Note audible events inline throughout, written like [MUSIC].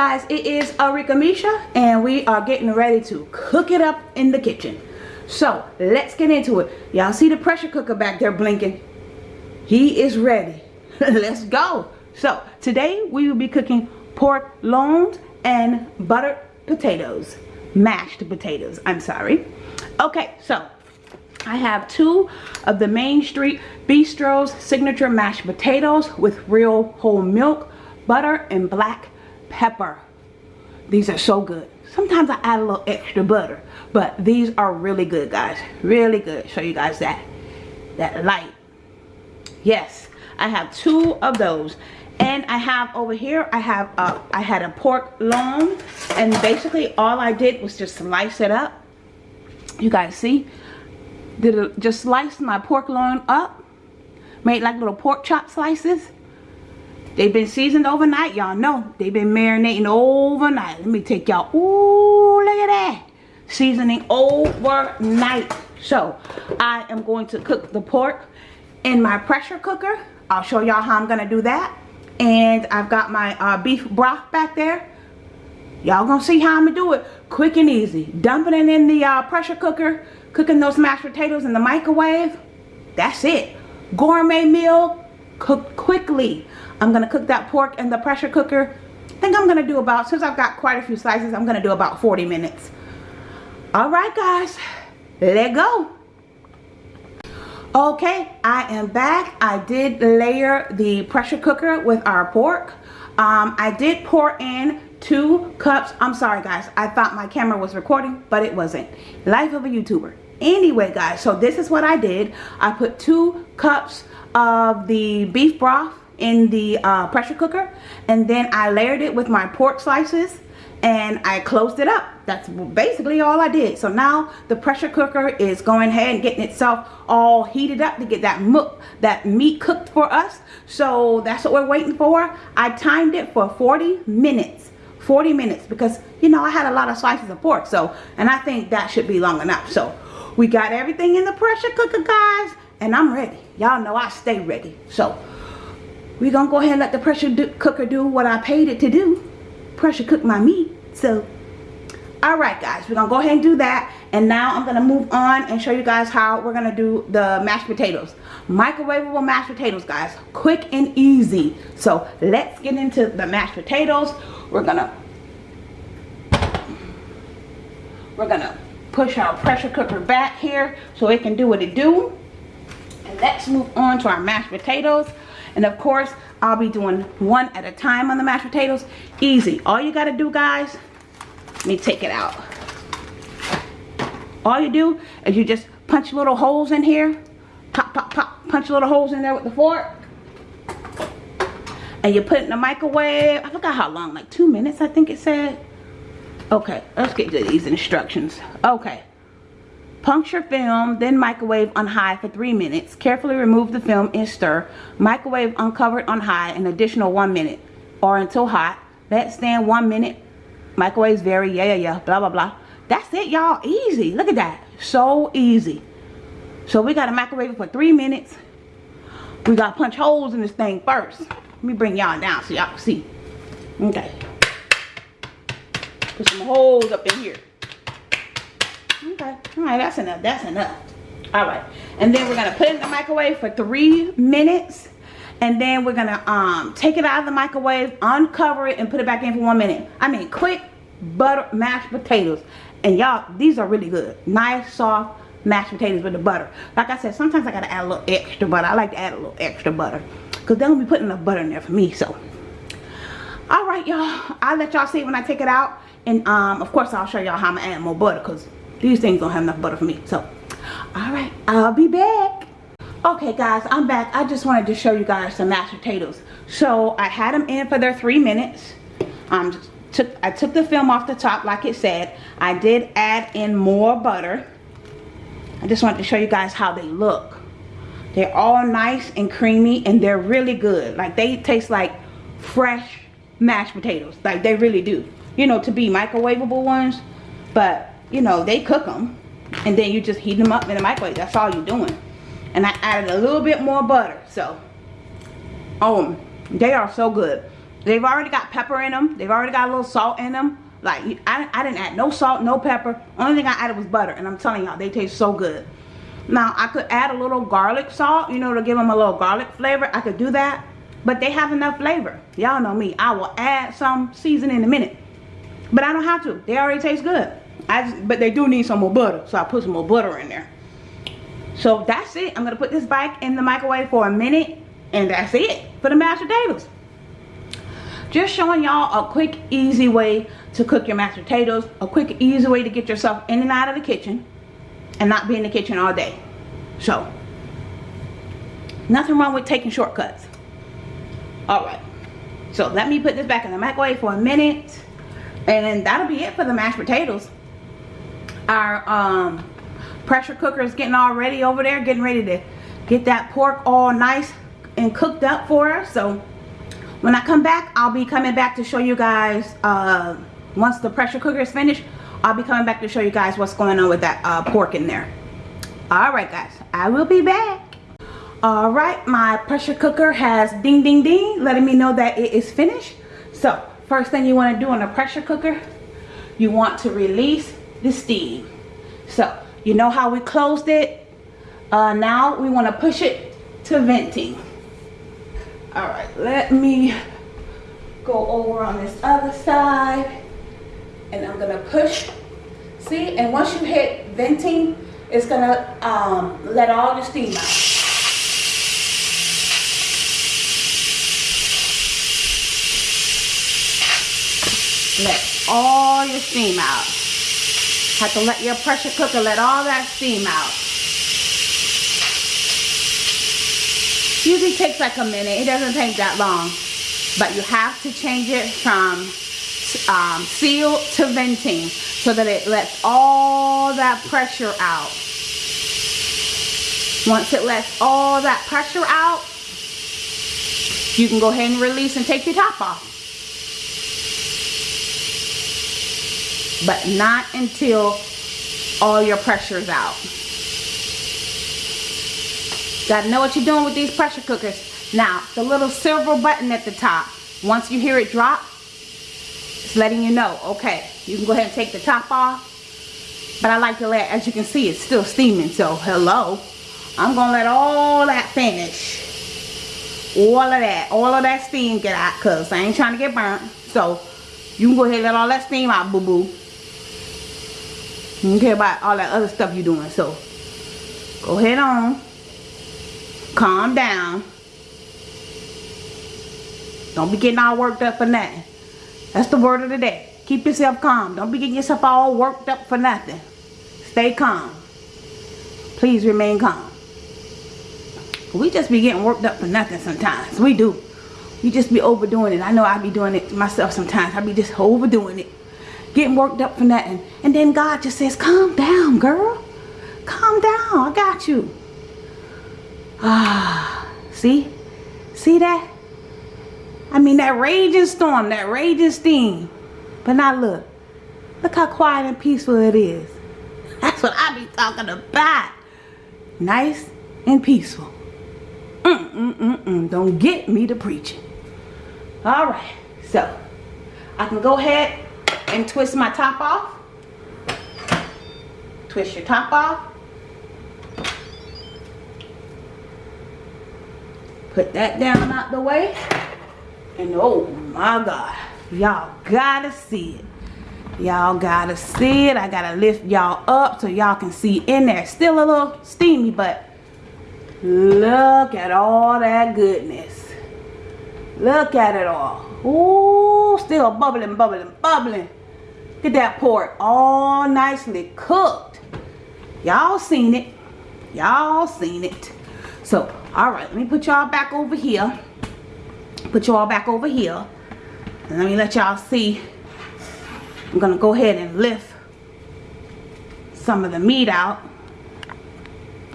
Guys, it is Arika Misha and we are getting ready to cook it up in the kitchen. So let's get into it. Y'all see the pressure cooker back there blinking? He is ready. [LAUGHS] let's go. So today we will be cooking pork loins and buttered potatoes. Mashed potatoes, I'm sorry. Okay, so I have two of the Main Street Bistro's signature mashed potatoes with real whole milk, butter, and black pepper. These are so good. Sometimes I add a little extra butter, but these are really good, guys. Really good. Show you guys that, that light. Yes, I have two of those. And I have over here, I have, a, I had a pork loin, and basically all I did was just slice it up. You guys see? Did it, just slice my pork loin up, made like little pork chop slices They've been seasoned overnight. Y'all know they've been marinating overnight. Let me take y'all. Ooh, look at that. Seasoning overnight. So, I am going to cook the pork in my pressure cooker. I'll show y'all how I'm going to do that. And I've got my uh, beef broth back there. Y'all gonna see how I'm gonna do it. Quick and easy. Dumping it in the uh, pressure cooker. Cooking those mashed potatoes in the microwave. That's it. Gourmet meal. Cook quickly. I'm going to cook that pork in the pressure cooker. I think I'm going to do about, since I've got quite a few slices, I'm going to do about 40 minutes. Alright guys, let go. Okay, I am back. I did layer the pressure cooker with our pork. Um, I did pour in two cups. I'm sorry guys, I thought my camera was recording, but it wasn't. Life of a YouTuber. Anyway guys, so this is what I did. I put two cups of the beef broth in the uh, pressure cooker and then I layered it with my pork slices and I closed it up. That's basically all I did. So now the pressure cooker is going ahead and getting itself all heated up to get that, mook, that meat cooked for us. So that's what we're waiting for. I timed it for 40 minutes. 40 minutes because, you know, I had a lot of slices of pork. So, and I think that should be long enough. So we got everything in the pressure cooker, guys. And I'm ready. Y'all know I stay ready. So we're gonna go ahead and let the pressure do, cooker do what I paid it to do. Pressure cook my meat so. All right guys we're gonna go ahead and do that. And now I'm gonna move on and show you guys how we're gonna do the mashed potatoes. Microwavable mashed potatoes guys. Quick and easy. So let's get into the mashed potatoes. We're gonna we're gonna push our pressure cooker back here so it can do what it do. And let's move on to our mashed potatoes and of course, I'll be doing one at a time on the mashed potatoes. Easy. All you got to do, guys, let me take it out. All you do is you just punch little holes in here. Pop, pop, pop. Punch little holes in there with the fork. And you put it in the microwave. I forgot how long, like two minutes, I think it said. Okay, let's get to these instructions. Okay. Puncture film, then microwave on high for 3 minutes. Carefully remove the film and stir. Microwave uncovered on high an additional 1 minute or until hot. Let stand 1 minute. Microwaves vary, yeah, yeah, yeah, blah, blah, blah. That's it, y'all. Easy. Look at that. So easy. So we got to microwave it for 3 minutes. We got to punch holes in this thing first. Let me bring y'all down so y'all can see. Okay. Put some holes up in here. All right, that's enough. That's enough. All right. And then we're to put it in the microwave for three minutes. And then we're to um, take it out of the microwave, uncover it, and put it back in for one minute. I mean, quick butter mashed potatoes. And y'all, these are really good. Nice, soft mashed potatoes with the butter. Like I said, sometimes I got to add a little extra butter. I like to add a little extra butter. Because they're to be putting enough butter in there for me. So, all right, y'all. I'll let y'all see when I take it out. And, um, of course, I'll show y'all how I'm to add more butter. Because these things don't have enough butter for me so. All right i'll be back. Okay guys i'm back. I just wanted to show you guys some mashed potatoes. So i had them in for their three minutes. Um took i took the film off the top like it said. I did add in more butter. I just wanted to show you guys how they look. They're all nice and creamy and they're really good. Like they taste like fresh mashed potatoes. Like they really do. You know to be microwavable ones but you know, they cook them. And then you just heat them up in the microwave. That's all you're doing. And I added a little bit more butter. So, oh, they are so good. they've already got pepper in them they've already got a little salt in them like I, I didn't add no salt no pepper only thing I added was butter and I'm telling y'all they taste so good now I could add a little garlic salt you know to give them a little garlic flavor I could do that but they have enough flavor y'all know me I will add some seasoning in a minute but I don't have to they already taste good I just, but they do need some more butter so I put some more butter in there. So that's it. I'm gonna put this back in the microwave for a minute and that's it for the mashed potatoes just showing y'all a quick easy way to cook your mashed potatoes a quick easy way to get yourself in and out of the kitchen and not be in the kitchen all day. So nothing wrong with taking shortcuts. All right. So let me put this back in the microwave for a minute and that'll be it for the mashed potatoes our um, pressure cooker is getting all ready over there getting ready to get that pork all nice and cooked up for us so when I come back, I'll be coming back to show you guys, uh, once the pressure cooker is finished, I'll be coming back to show you guys what's going on with that uh, pork in there. Alright guys, I will be back. Alright, my pressure cooker has ding ding ding, letting me know that it is finished. So, first thing you want to do on a pressure cooker, you want to release the steam. So, you know how we closed it? Uh, now we want to push it to venting all right let me go over on this other side and I'm gonna push see and once you hit venting it's gonna um, let all the steam out let all your steam out have to let your pressure cooker let all that steam out usually takes like a minute. It doesn't take that long. But you have to change it from um, seal to venting so that it lets all that pressure out. Once it lets all that pressure out, you can go ahead and release and take your top off. But not until all your pressure is out. Gotta know what you're doing with these pressure cookers. Now, the little silver button at the top, once you hear it drop, it's letting you know, okay, you can go ahead and take the top off. But I like to let, as you can see, it's still steaming, so hello. I'm gonna let all that finish. All of that, all of that steam get out, cause I ain't trying to get burnt. So, you can go ahead and let all that steam out, boo-boo. You don't care about all that other stuff you're doing, so go ahead on calm down. Don't be getting all worked up for nothing. That's the word of the day. Keep yourself calm. Don't be getting yourself all worked up for nothing. Stay calm. Please remain calm. We just be getting worked up for nothing sometimes. We do. We just be overdoing it. I know I be doing it myself sometimes. I be just overdoing it. Getting worked up for nothing. And then God just says, calm down, girl. Calm down. I got you. Ah, see? See that? I mean, that raging storm, that raging steam. But now look. Look how quiet and peaceful it is. [LAUGHS] That's what I be talking about. Nice and peaceful. Mm, mm, mm, mm. Don't get me to preaching. All right. So, I can go ahead and twist my top off. Twist your top off. Put that down out the way. And oh my God. Y'all gotta see it. Y'all gotta see it. I gotta lift y'all up so y'all can see in there. Still a little steamy, but look at all that goodness. Look at it all. Ooh, still bubbling, bubbling, bubbling. Get that pork all nicely cooked. Y'all seen it. Y'all seen it. So all right let me put y'all back over here put y'all back over here and let me let y'all see I'm gonna go ahead and lift some of the meat out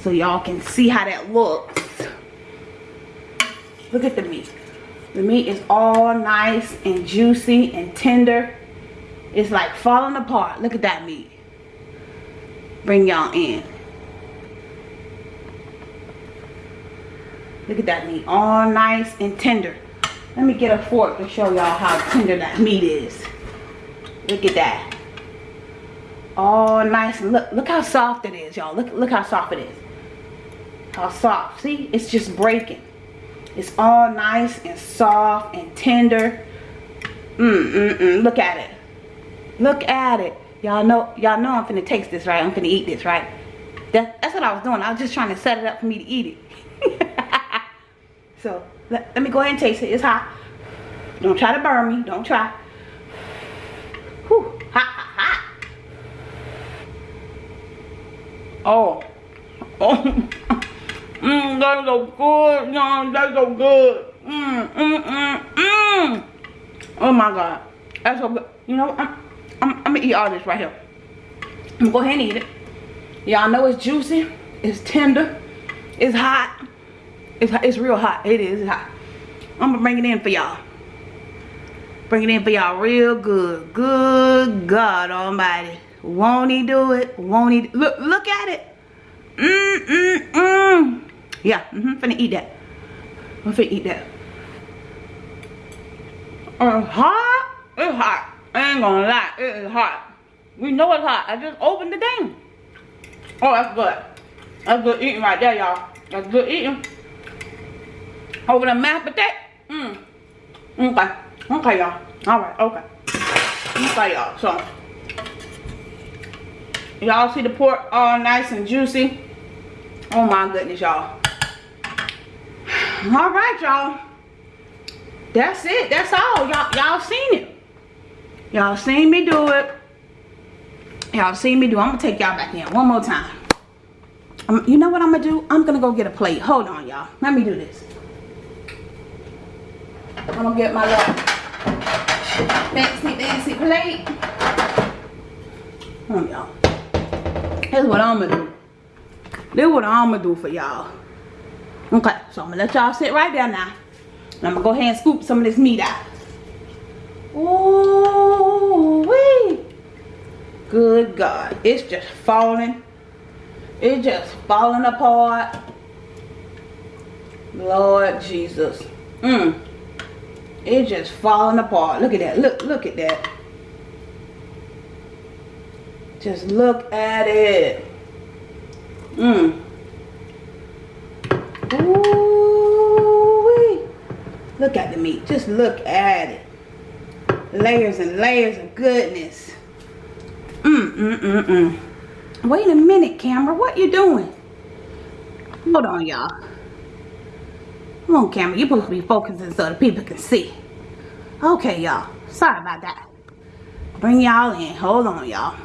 so y'all can see how that looks look at the meat the meat is all nice and juicy and tender it's like falling apart look at that meat bring y'all in Look at that meat. All nice and tender. Let me get a fork to show y'all how tender that meat is. Look at that. Oh, nice. Look, look how soft it is, y'all. Look, look how soft it is. How soft. See, it's just breaking. It's all nice and soft and tender. Mmm, mm, mm. Look at it. Look at it. Y'all know, y'all know I'm finna taste this, right? I'm finna eat this, right? That, that's what I was doing. I was just trying to set it up for me to eat it. [LAUGHS] so, let, let me go ahead and taste it. It's hot. Don't try to burn me. Don't try. Whew. Oh. Oh. [LAUGHS] Mmm, that's so good. No, that's so good. Mmm, mmm, mmm, mmm. Oh my God. That's so good. You know, I'm, I'm gonna eat all this right here. I'm gonna go ahead and eat it. Y'all know it's juicy. It's tender. It's hot. It's, it's real hot. It is it's hot. I'm gonna bring it in for y'all. Bring it in for y'all real good. Good God Almighty. Won't he do it? Won't he? Look, look at it. Mmm, mmm, mmm. Yeah, mm-hmm. Finna eat that. I'm finna eat that. Uh, hot? It's hot. Ain't gonna lie. It is hot. We know it's hot. I just opened the thing. Oh, that's good. That's good eating right there, y'all. That's good eating. Over the mashed potato. Mmm. Okay. Okay, y'all. Alright, okay. Okay, y'all. So, y'all see the pork all nice and juicy. Oh my goodness, y'all. Alright, y'all. That's it. That's all. Y'all y'all seen it. Y'all seen me do it. Y'all seen me do I'm gonna take y'all back in one more time. Um, you know what I'm gonna do? I'm gonna go get a plate. Hold on, y'all. Let me do this. I'm gonna get my little fancy, fancy plate. Hold on, y'all. Here's what I'm gonna do. This is what I'm gonna do for y'all. Okay, so I'm gonna let y'all sit right there now. I'm gonna go ahead and scoop some of this meat out. Ooh. Good God. It's just falling. It's just falling apart. Lord Jesus. Mmm. It's just falling apart. Look at that. Look, look at that. Just look at it. Mmm. Ooh, look at the meat. Just look at it. Layers and layers of goodness. Mm, mm, mm, mm. Wait a minute, camera. What you doing? Hold on, y'all. Come on, camera. You're supposed to be focusing so the people can see. Okay, y'all. Sorry about that. Bring y'all in. Hold on, y'all.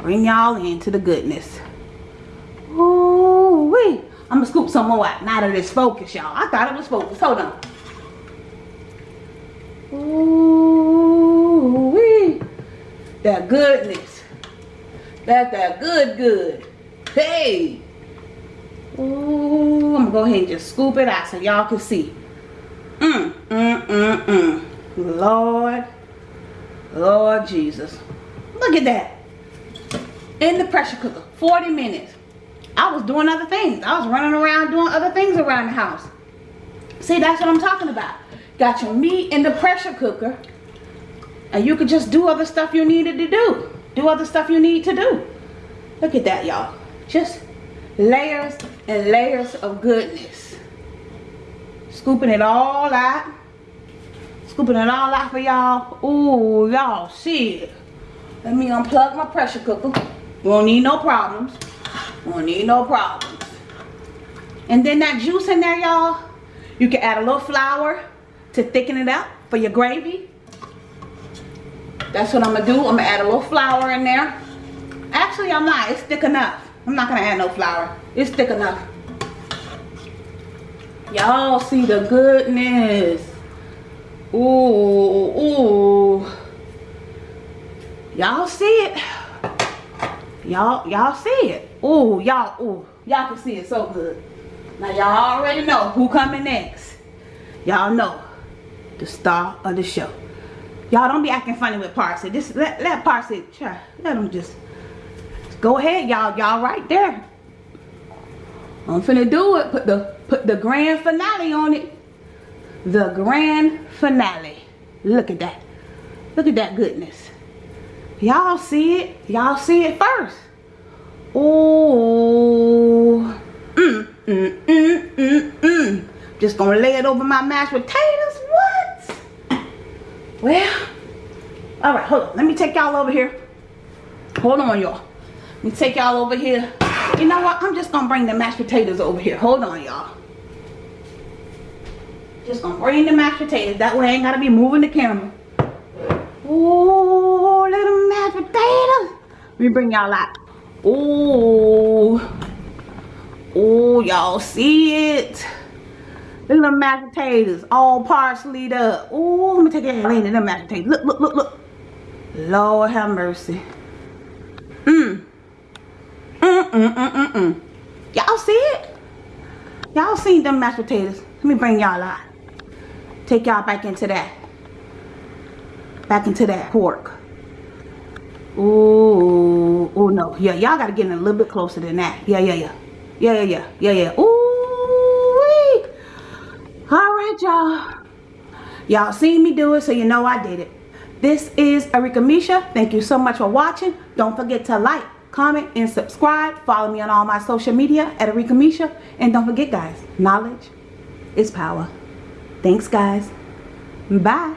Bring y'all into the goodness. Ooh wee. I'm gonna scoop some more out now that it's focused, y'all. I thought it was focused. Hold on. Ooh. That goodness. That's that good good. Hey. Ooh, I'm gonna go ahead and just scoop it out so y'all can see. Mm, mm, mm, mm. Lord. Lord Jesus. Look at that. In the pressure cooker. 40 minutes. I was doing other things. I was running around doing other things around the house. See, that's what I'm talking about. Got your meat in the pressure cooker. And you could just do other stuff you needed to do. Do other stuff you need to do. Look at that, y'all. Just layers and layers of goodness. Scooping it all out. Scooping it all out for y'all. Ooh, y'all see it. Let me unplug my pressure cooker. Won't need no problems. Won't need no problems. And then that juice in there, y'all, you can add a little flour to thicken it up for your gravy. That's what I'm going to do. I'm going to add a little flour in there. Actually, I'm not. It's thick enough. I'm not going to add no flour. It's thick enough. Y'all see the goodness. Ooh, ooh. Y'all see it. Y'all, y'all see it. Ooh, y'all, ooh, y'all can see it so good. Now y'all already know who coming next. Y'all know the star of the show. Y'all don't be acting funny with Parsley. Just let let Parsley try. Let him just, just go ahead, y'all. Y'all right there. I'm finna do it. Put the put the grand finale on it. The grand finale. Look at that. Look at that goodness. Y'all see it? Y'all see it first. Oh. Mm, mm, mm, mm, mm. Just gonna lay it over my mashed potatoes. What? Well, all right, hold on. Let me take y'all over here. Hold on, y'all. Let me take y'all over here. You know what? I'm just gonna bring the mashed potatoes over here. Hold on, y'all. Just gonna bring the mashed potatoes. That way I ain't gotta be moving the camera. Oh, little mashed potatoes. Let me bring y'all out. Oh, oh, y'all see it? Little mashed potatoes, all parsleyed up. Oh, let me take a lean in them mashed potatoes. Look, look, look, look. Lord have mercy. Mmm. Mm, mm, mm, mm, mm. Y'all see it? Y'all seen them mashed potatoes. Let me bring y'all out. Take y'all back into that. Back into that pork. Ooh, oh no. Yeah, y'all gotta get in a little bit closer than that. Yeah, yeah, yeah. Yeah, yeah, yeah. Yeah, yeah. Ooh, wee. All right, y'all. Y'all seen me do it, so you know I did it. This is Arika Misha. Thank you so much for watching. Don't forget to like, comment, and subscribe. Follow me on all my social media at Arika Misha. And don't forget, guys, knowledge is power. Thanks, guys. Bye.